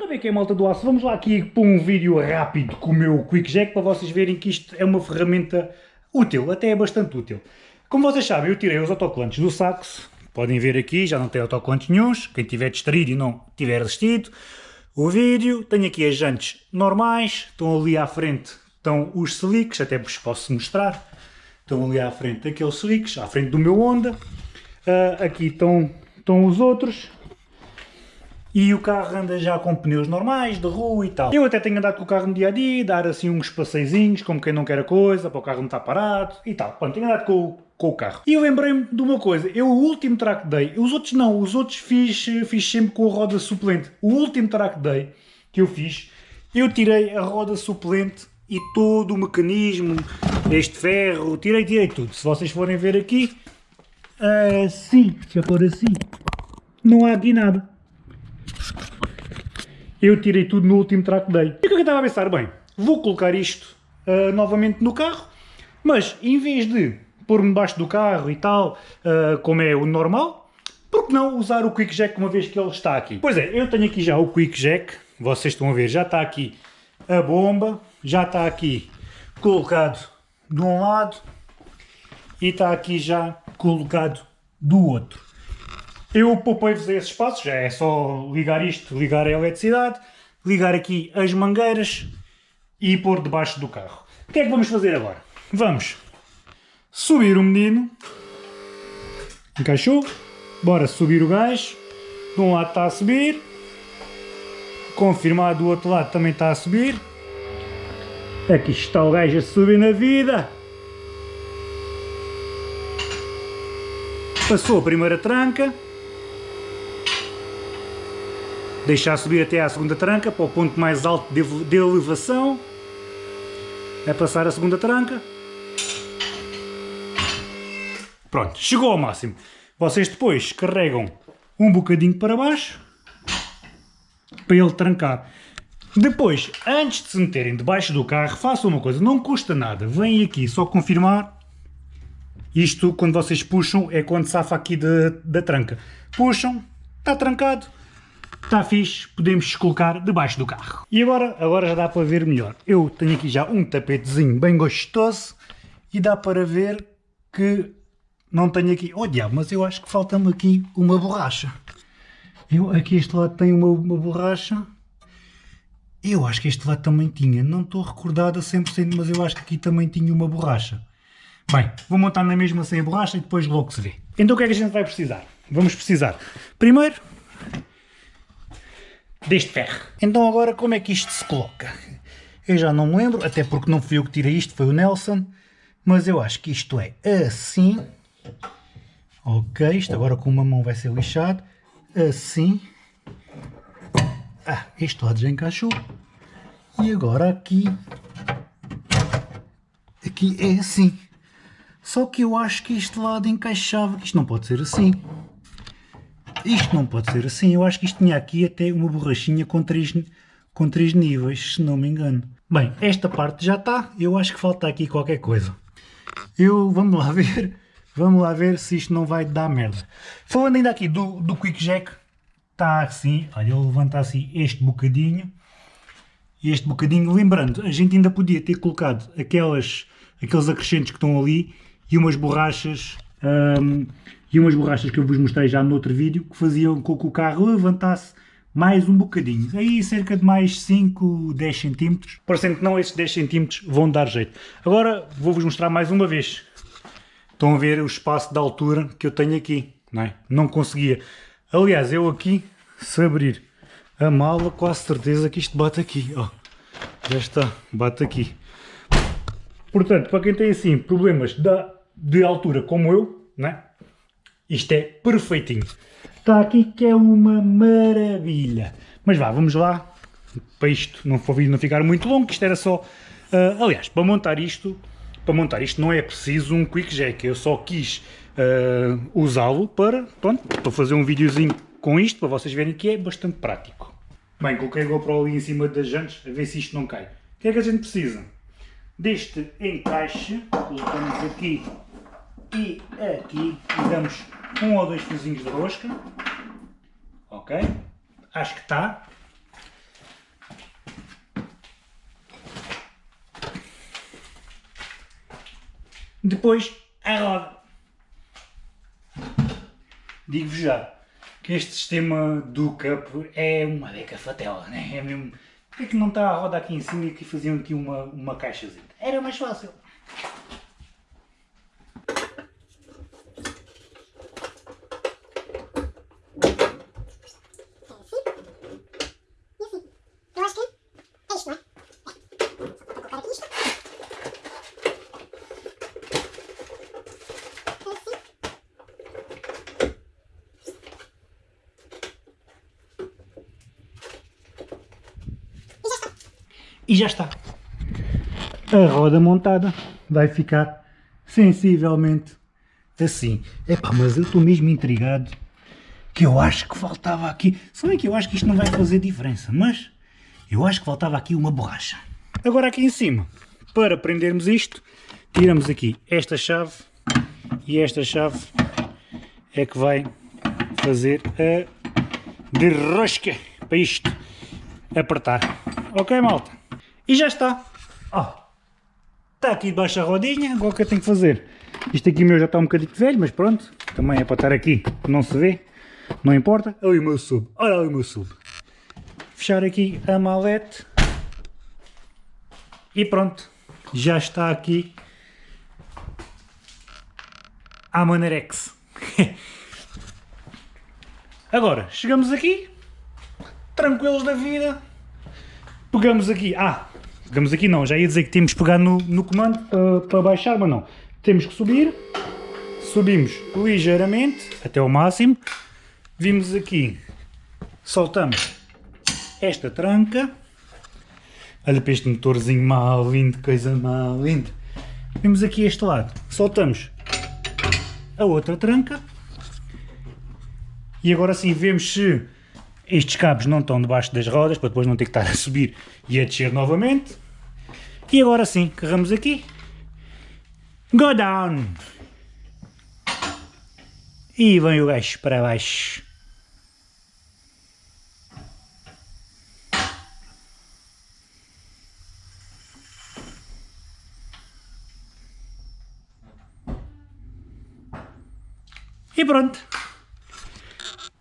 Como é que é malta do aço? Vamos lá aqui para um vídeo rápido com o meu Quick Jack para vocês verem que isto é uma ferramenta útil, até é bastante útil. Como vocês sabem, eu tirei os autocolantes do saxo, podem ver aqui, já não tem autocolantes nenhums, quem tiver distraído e não tiver assistido o vídeo, tenho aqui as jantes normais, estão ali à frente, estão os slicks, até vos posso mostrar, estão ali à frente aqueles slicks, à frente do meu Honda, uh, aqui estão, estão os outros, e o carro anda já com pneus normais, de rua e tal. Eu até tenho andado com o carro no dia a dia, dar assim uns passeizinhos, como quem não quer a coisa, para o carro não estar parado e tal. Pronto, tenho andado com, com o carro. E eu lembrei-me de uma coisa, eu o último track day, os outros não, os outros fiz, fiz sempre com a roda suplente. O último track day que eu fiz, eu tirei a roda suplente e todo o mecanismo, este ferro, tirei, tirei tudo. Se vocês forem ver aqui, assim, eu pôr assim, não há aqui nada. Eu tirei tudo no último track day. E o que é que eu estava a pensar? Bem, vou colocar isto uh, novamente no carro, mas em vez de pôr-me debaixo do carro e tal, uh, como é o normal, por que não usar o Quick Jack uma vez que ele está aqui? Pois é, eu tenho aqui já o Quick Jack, vocês estão a ver, já está aqui a bomba, já está aqui colocado de um lado e está aqui já colocado do outro. Eu poupei-vos a esse espaço, já é só ligar isto, ligar a eletricidade, ligar aqui as mangueiras e pôr debaixo do carro. O que é que vamos fazer agora? Vamos subir o menino, encaixou, bora subir o gás, de um lado está a subir, confirmar do outro lado também está a subir, aqui está o gajo a subir na vida, passou a primeira tranca, deixar subir até à segunda tranca, para o ponto mais alto de, elevação, é passar a segunda tranca, pronto, chegou ao máximo. Vocês depois carregam um bocadinho para baixo, para ele trancar. Depois, antes de se meterem debaixo do carro, façam uma coisa, não custa nada, vêm aqui só confirmar, isto quando vocês puxam é quando safa aqui da, da tranca. Puxam, está trancado, Está fixe, podemos colocar debaixo do carro. E agora, agora já dá para ver melhor. Eu tenho aqui já um tapetezinho bem gostoso e dá para ver que não tenho aqui... Oh diabo, mas eu acho que falta-me aqui uma borracha. Eu, aqui este lado tem uma, uma borracha. Eu acho que este lado também tinha. Não estou recordado a 100%, mas eu acho que aqui também tinha uma borracha. Bem, vou montar na mesma sem a borracha e depois logo se vê. Então o que é que a gente vai precisar? Vamos precisar, primeiro, deste ferro. Então agora como é que isto se coloca? Eu já não me lembro, até porque não fui eu que tirei isto, foi o Nelson, mas eu acho que isto é assim. Ok, isto agora com uma mão vai ser lixado. Assim. Ah, este lado já encaixou. E agora aqui. Aqui é assim. Só que eu acho que este lado encaixava, isto não pode ser assim. Isto não pode ser assim, eu acho que isto tinha aqui até uma borrachinha com três, com três níveis, se não me engano. Bem, esta parte já está, eu acho que falta aqui qualquer coisa. Eu, vamos lá ver, vamos lá ver se isto não vai dar merda. Falando ainda aqui do, do Quick Jack, está assim, olha, eu levanto assim este bocadinho, este bocadinho, lembrando, a gente ainda podia ter colocado aquelas, aqueles acrescentos que estão ali e umas borrachas hum, e umas borrachas que eu vos mostrei já no outro vídeo que faziam com que o carro levantasse mais um bocadinho, aí cerca de mais 5, 10 centímetros, parecendo que não esses 10 centímetros vão dar jeito. Agora vou-vos mostrar mais uma vez, estão a ver o espaço de altura que eu tenho aqui, não é? Não conseguia, aliás eu aqui, se abrir a mala, quase certeza que isto bate aqui, ó, já está, bate aqui. Portanto, para quem tem assim problemas de, de altura como eu, não é? Isto é perfeitinho. Está aqui que é uma maravilha. Mas vá, vamos lá. Para isto não, for, não ficar muito longo, isto era só... Uh, aliás, para montar isto, para montar isto não é preciso um quick jack. Eu só quis uh, usá-lo para, pronto, para fazer um videozinho com isto, para vocês verem que é bastante prático. Bem, coloquei a GoPro ali em cima das jantes, a ver se isto não cai. O que é que a gente precisa? Deste encaixe, colocamos aqui e é, aqui damos um ou dois fiozinhos de rosca. Ok? Acho que está. Depois, a roda. Digo-vos já que este sistema do cup é uma beca fatela, né? é mesmo... Porquê é que não está a roda aqui em cima e que faziam aqui uma, uma caixazinha? Era mais fácil. E já está. A roda montada vai ficar sensivelmente assim. Epá, mas eu estou mesmo intrigado que eu acho que faltava aqui, se bem que eu acho que isto não vai fazer diferença, mas eu acho que faltava aqui uma borracha. Agora aqui em cima, para prendermos isto, tiramos aqui esta chave e esta chave é que vai fazer a derrosca para isto apertar. Ok malta? E já está. Oh, está aqui debaixo a rodinha, agora o que eu tenho que fazer? Isto aqui meu já está um bocadinho velho, mas pronto, também é para estar aqui, não se vê, não importa. Olha o meu sub, olha o meu sub. Fechar aqui a malete e pronto, já está aqui a Manerex. Agora, chegamos aqui, tranquilos da vida, pegamos aqui, ah, Pegamos aqui não, já ia dizer que temos que pegar no, no comando uh, para baixar, mas não. Temos que subir, subimos ligeiramente, até ao máximo, vimos aqui, soltamos esta tranca, olha para este motorzinho mal lindo, coisa mal linda. Vimos aqui este lado, soltamos a outra tranca, e agora sim vemos se estes cabos não estão debaixo das rodas, para depois não ter que estar a subir e a descer novamente. E agora sim, carregamos aqui. Go down! E vem o gajo para baixo. E pronto.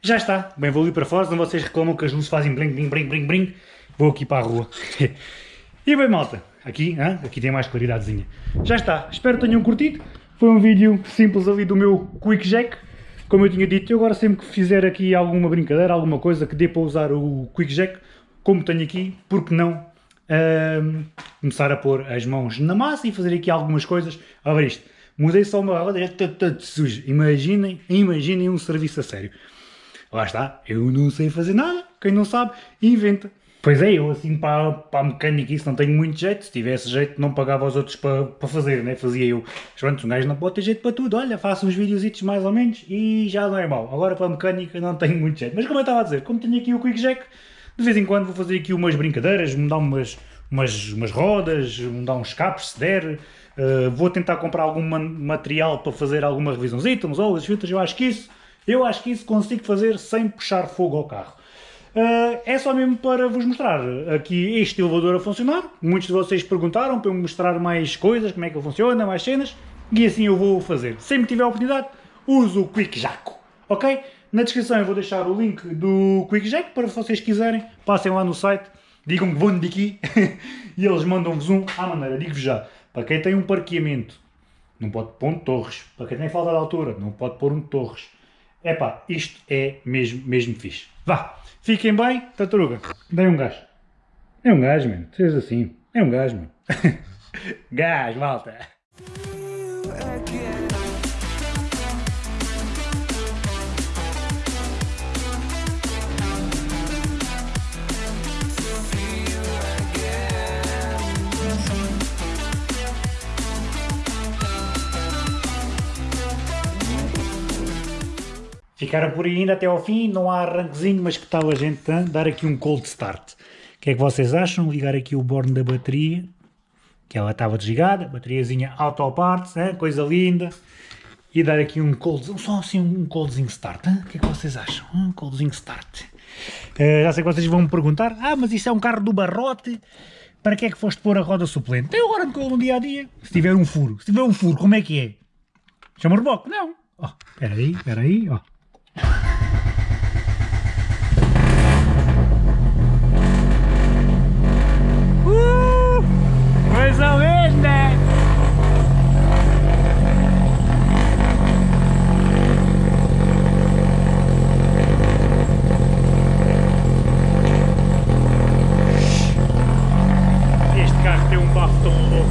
Já está. Bem, vou ali para fora, senão vocês reclamam que as luzes fazem bling, bling, bling, bling. Vou aqui para a rua. e bem, malta. Aqui, hein? aqui tem mais claridadezinha. Já está. Espero que tenham curtido. Foi um vídeo simples ali do meu Quick Jack. Como eu tinha dito, eu agora sempre que fizer aqui alguma brincadeira, alguma coisa que dê para usar o Quick Jack, como tenho aqui, porque não um, começar a pôr as mãos na massa e fazer aqui algumas coisas. Olha isto. Mudei só uma está tudo sujo. Imaginem, imaginem um serviço a sério. Lá está, eu não sei fazer nada, quem não sabe, inventa. Pois é, eu assim para, para a mecânica isso não tenho muito jeito, se tivesse jeito não pagava os outros para, para fazer, né? fazia eu. Mas pronto, um gajo não pode ter jeito para tudo, olha, faço uns videozitos mais ou menos e já não é mau. Agora para a mecânica não tenho muito jeito. Mas como eu estava a dizer, como tenho aqui o Quick Jack, de vez em quando vou fazer aqui umas brincadeiras, mudar umas, umas, umas rodas, mudar uns escapes se der, uh, vou tentar comprar algum material para fazer alguma revisãozita, uns olhos, filtros, eu acho que isso eu acho que isso consigo fazer sem puxar fogo ao carro. Uh, é só mesmo para vos mostrar aqui este elevador a funcionar. Muitos de vocês perguntaram para eu mostrar mais coisas, como é que ele funciona, mais cenas, e assim eu vou fazer. Sempre que tiver a oportunidade, uso o Quick Jack, ok? Na descrição eu vou deixar o link do Quick Jack para vocês quiserem, passem lá no site, digam que vão de aqui e eles mandam-vos um à maneira, digo-vos já, para quem tem um parqueamento, não pode pôr um torres, para quem tem falta de altura, não pode pôr um torres, Epá, isto é mesmo, mesmo fixe. Vá, fiquem bem, tartaruga, dei um gás. É um gás, mano, seja assim, é um gás, mano. gás, malta. Ficaram por aí ainda até ao fim, não há arranquezinho, mas que tal a gente dar aqui um cold start? O que é que vocês acham? Ligar aqui o borne da bateria, que ela estava desligada, bateriazinha auto parts, hein? coisa linda, e dar aqui um cold, só assim um coldzinho start, hein? o que é que vocês acham? Um coldzinho start. Uh, já sei que vocês vão me perguntar, ah, mas isso é um carro do barrote, Para que é que foste pôr a roda suplente? Tem agora no dia a dia. Se tiver um furo, se tiver um furo, como é que é? Chama reboque? Não. Oh, espera aí, espera aí, ó. と